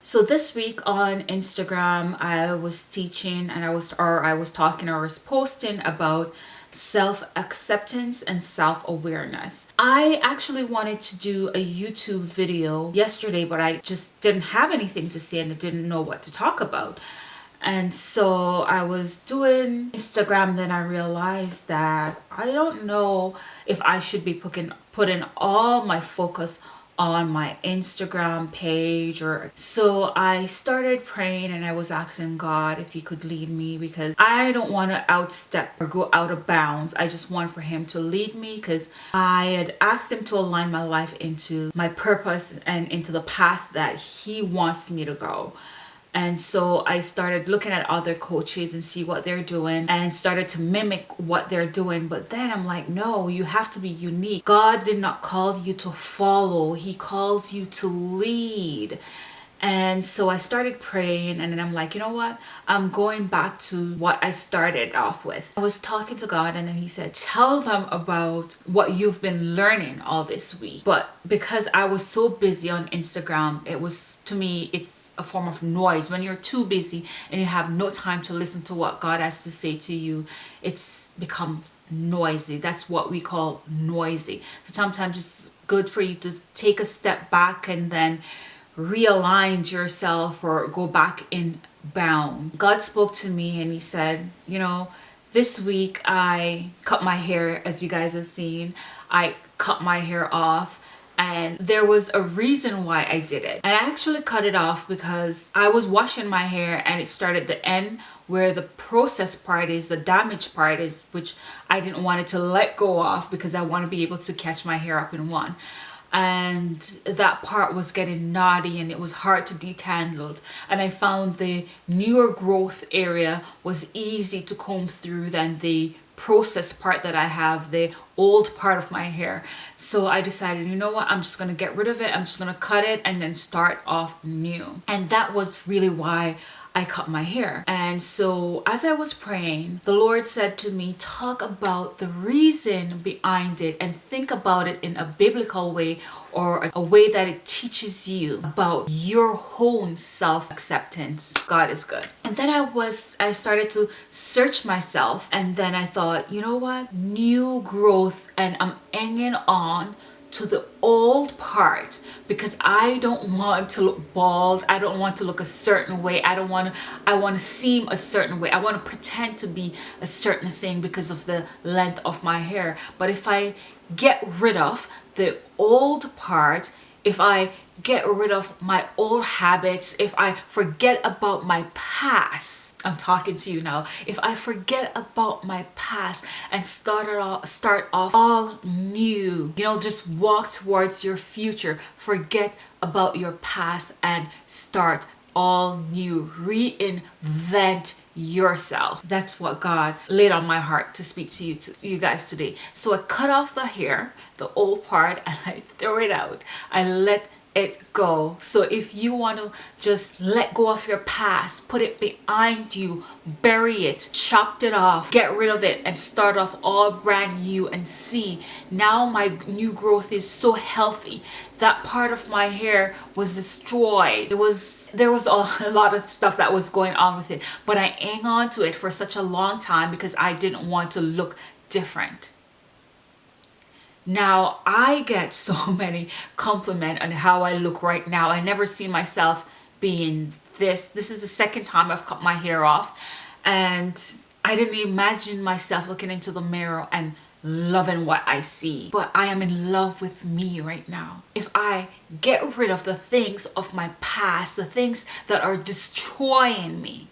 So this week on Instagram, I was teaching and I was, or I was talking or was posting about self-acceptance and self-awareness. I actually wanted to do a YouTube video yesterday, but I just didn't have anything to say and I didn't know what to talk about. And so I was doing Instagram, then I realized that I don't know if I should be putting, putting all my focus on my Instagram page or so I started praying and I was asking God if he could lead me because I don't want to outstep or go out of bounds. I just want for him to lead me because I had asked him to align my life into my purpose and into the path that he wants me to go and so I started looking at other coaches and see what they're doing and started to mimic what they're doing but then I'm like no you have to be unique God did not call you to follow he calls you to lead and so I started praying and then I'm like, you know what? I'm going back to what I started off with. I was talking to God and then he said, tell them about what you've been learning all this week. But because I was so busy on Instagram, it was to me, it's a form of noise when you're too busy and you have no time to listen to what God has to say to you it's become noisy. That's what we call noisy. So sometimes it's good for you to take a step back and then realign yourself or go back in bound God spoke to me and he said you know this week I cut my hair as you guys have seen. I cut my hair off and there was a reason why I did it. And I actually cut it off because I was washing my hair and it started the end where the process part is, the damage part is, which I didn't want it to let go off because I want to be able to catch my hair up in one and that part was getting knotty and it was hard to detangle and I found the newer growth area was easy to comb through than the process part that I have, the old part of my hair. So I decided, you know what, I'm just to get rid of it. I'm just to cut it and then start off new. And that was really why I cut my hair. And so as I was praying, the Lord said to me, talk about the reason behind it and think about it in a biblical way or a way that it teaches you about your own self-acceptance. God is good. And then I was, I started to search myself and then I thought, you know what? New growth and I'm hanging on to the old part because I don't want to look bald. I don't want to look a certain way. I don't want to, I want to seem a certain way. I want to pretend to be a certain thing because of the length of my hair. But if I get rid of the old part, if I get rid of my old habits, if I forget about my past, I'm talking to you now. If I forget about my past and start off, start off all new, you know, just walk towards your future. Forget about your past and start all new. Reinvent yourself. That's what God laid on my heart to speak to you, to you guys today. So I cut off the hair, the old part, and I throw it out. I let it go. So if you want to just let go of your past put it behind you bury it chopped it off get rid of it and start off all brand new and see now my new growth is so healthy. That part of my hair was destroyed. It was there was a, a lot of stuff that was going on with it but i hang on to it for such a long time because i didn't want to look different now I get so many compliment on how I look right now. I never see myself being this. This is the second time I've cut my hair off and I didn't imagine myself looking into the mirror and loving what I see. But I am in love with me right now. If I get rid of the things of my past, the things that are destroying me,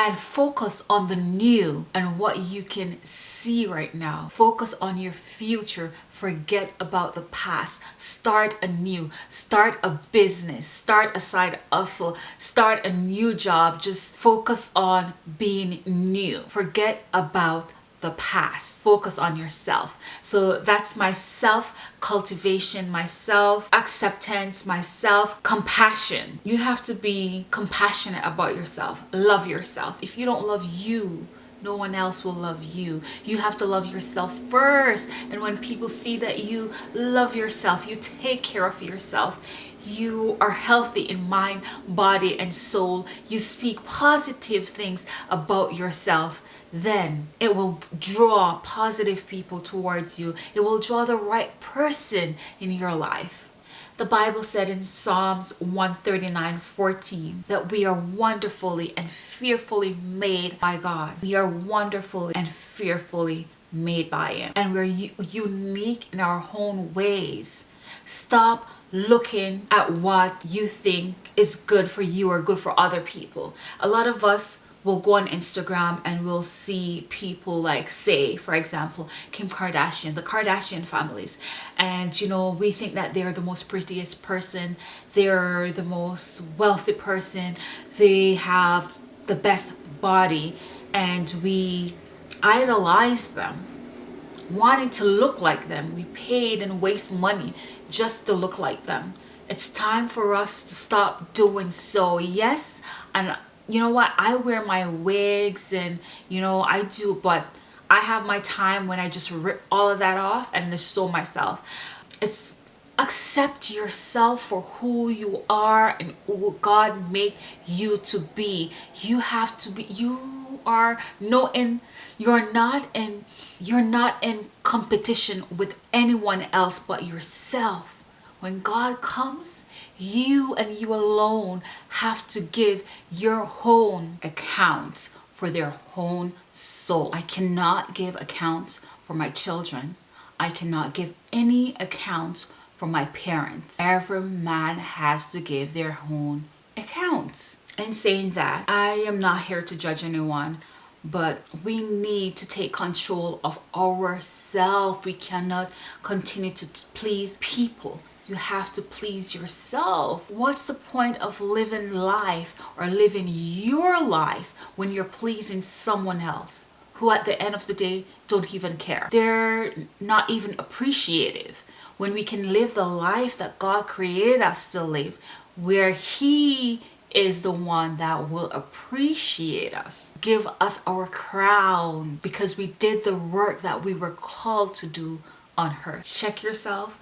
and focus on the new and what you can see right now. Focus on your future. Forget about the past. Start anew start a business. Start a side hustle. Start a new job. Just focus on being new. Forget about the past. Focus on yourself. So that's my self cultivation my self acceptance my self compassion you have to be compassionate about yourself. Love yourself. If you don't love you no one else will love you. You have to love yourself first. And when people see that you love yourself, you take care of yourself, you are healthy in mind, body, and soul, you speak positive things about yourself, then it will draw positive people towards you. It will draw the right person in your life. The Bible said in Psalms 139, 14 that we are wonderfully and fearfully made by God. We are wonderfully and fearfully made by Him. And we're unique in our own ways. Stop looking at what you think is good for you or good for other people. A lot of us will go on Instagram and we'll see people like say for example Kim Kardashian the Kardashian families. And you know we think that they're the most prettiest person. They're the most wealthy person. They have the best body. And we idolize them. Wanting to look like them. We paid and waste money just to look like them. It's time for us to stop doing so. Yes and you know what? I wear my wigs and you know i do but i have my time when i just rip all of that off and just show myself. It's accept yourself for who you are and who god made you to be. You have to be you are no in you're not in you're not in competition with anyone else but yourself when god comes you and you alone have to give your own account for their own soul. I cannot give accounts for my children. I cannot give any accounts for my parents. Every man has to give their own accounts. In saying that, I am not here to judge anyone but we need to take control of ourselves. We cannot continue to please people you have to please yourself. What's the point of living life or living your life when you're pleasing someone else? who at the end of the day don't even care. They're not even appreciative. When we can live the life that God created us to live, where He is the one that will appreciate us, give us our crown because we did the work that we were called to do on earth. Check yourself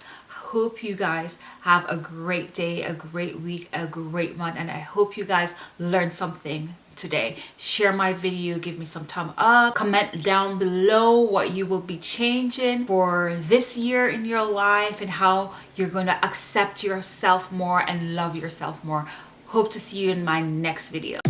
hope you guys have a great day a great week a great month and i hope you guys learned something today. Share my video give me some thumb up comment down below what you will be changing for this year in your life and how you're going to accept yourself more and love yourself more. Hope to see you in my next video